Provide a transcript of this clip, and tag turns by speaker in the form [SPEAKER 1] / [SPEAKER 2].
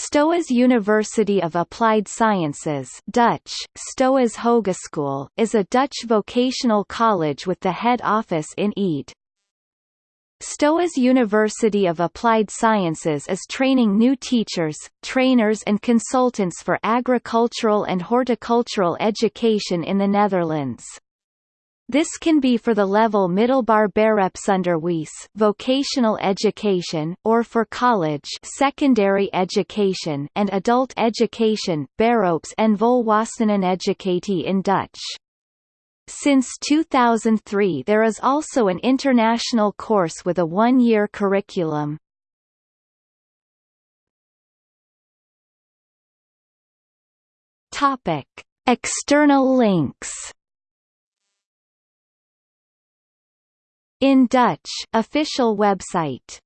[SPEAKER 1] Stoas University of Applied Sciences Dutch, Stoas Hogeschool is a Dutch vocational college with the head office in Ede. Stoas University of Applied Sciences is training new teachers, trainers and consultants for agricultural and horticultural education in the Netherlands. This can be for the level Middelbaar Beroepsonderwijs vocational education or for college secondary education and adult education Beroeps en volwasseneneducatie in Dutch. Since 2003 there is also an international course with a one-year curriculum. External links In Dutch official website